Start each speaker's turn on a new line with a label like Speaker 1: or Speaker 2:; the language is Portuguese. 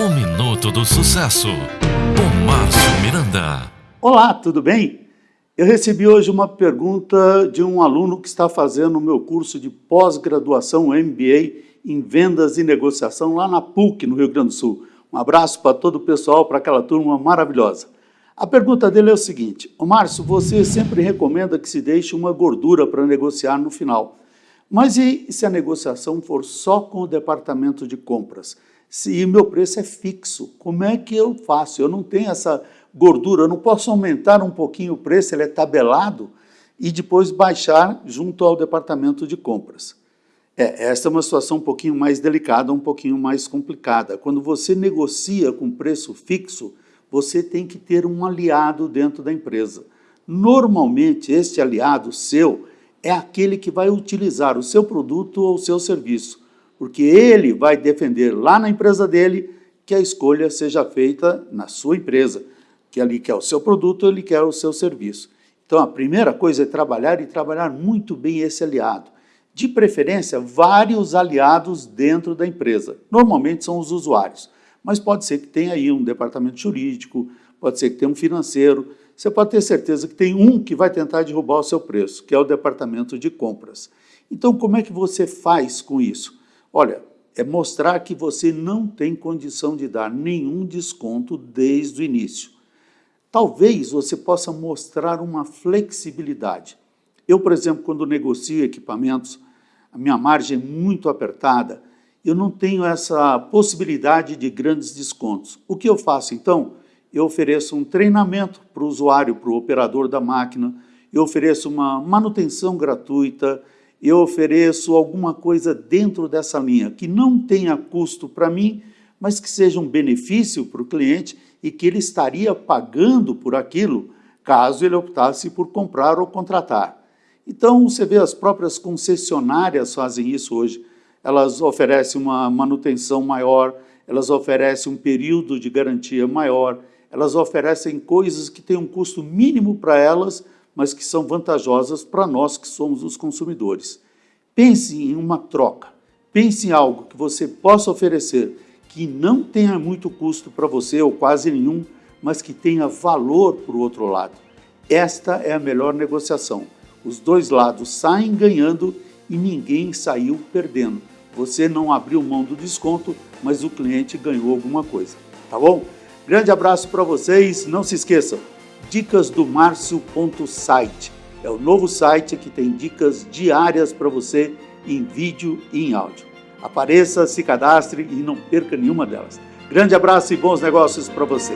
Speaker 1: O Minuto do Sucesso, com Márcio Miranda.
Speaker 2: Olá, tudo bem? Eu recebi hoje uma pergunta de um aluno que está fazendo o meu curso de pós-graduação MBA em Vendas e Negociação lá na PUC, no Rio Grande do Sul. Um abraço para todo o pessoal, para aquela turma maravilhosa. A pergunta dele é o seguinte, Márcio, você sempre recomenda que se deixe uma gordura para negociar no final. Mas e se a negociação for só com o departamento de compras? Se o meu preço é fixo, como é que eu faço? Eu não tenho essa gordura, eu não posso aumentar um pouquinho o preço, ele é tabelado, e depois baixar junto ao departamento de compras. É, essa é uma situação um pouquinho mais delicada, um pouquinho mais complicada. Quando você negocia com preço fixo, você tem que ter um aliado dentro da empresa. Normalmente, este aliado seu é aquele que vai utilizar o seu produto ou o seu serviço, porque ele vai defender lá na empresa dele que a escolha seja feita na sua empresa, que ali quer o seu produto, ele quer o seu serviço. Então, a primeira coisa é trabalhar e trabalhar muito bem esse aliado. De preferência, vários aliados dentro da empresa. Normalmente são os usuários, mas pode ser que tenha aí um departamento jurídico, pode ser que tenha um financeiro, você pode ter certeza que tem um que vai tentar derrubar o seu preço, que é o departamento de compras. Então, como é que você faz com isso? Olha, é mostrar que você não tem condição de dar nenhum desconto desde o início. Talvez você possa mostrar uma flexibilidade. Eu, por exemplo, quando negocio equipamentos, a minha margem é muito apertada, eu não tenho essa possibilidade de grandes descontos. O que eu faço, então? eu ofereço um treinamento para o usuário, para o operador da máquina, eu ofereço uma manutenção gratuita, eu ofereço alguma coisa dentro dessa linha que não tenha custo para mim, mas que seja um benefício para o cliente e que ele estaria pagando por aquilo caso ele optasse por comprar ou contratar. Então, você vê, as próprias concessionárias fazem isso hoje. Elas oferecem uma manutenção maior, elas oferecem um período de garantia maior, elas oferecem coisas que têm um custo mínimo para elas, mas que são vantajosas para nós que somos os consumidores. Pense em uma troca, pense em algo que você possa oferecer que não tenha muito custo para você ou quase nenhum, mas que tenha valor para o outro lado. Esta é a melhor negociação. Os dois lados saem ganhando e ninguém saiu perdendo. Você não abriu mão do desconto, mas o cliente ganhou alguma coisa. Tá bom? Grande abraço para vocês. Não se esqueçam, dicas do Márcio.site. É o novo site que tem dicas diárias para você em vídeo e em áudio. Apareça, se cadastre e não perca nenhuma delas. Grande abraço e bons negócios para você.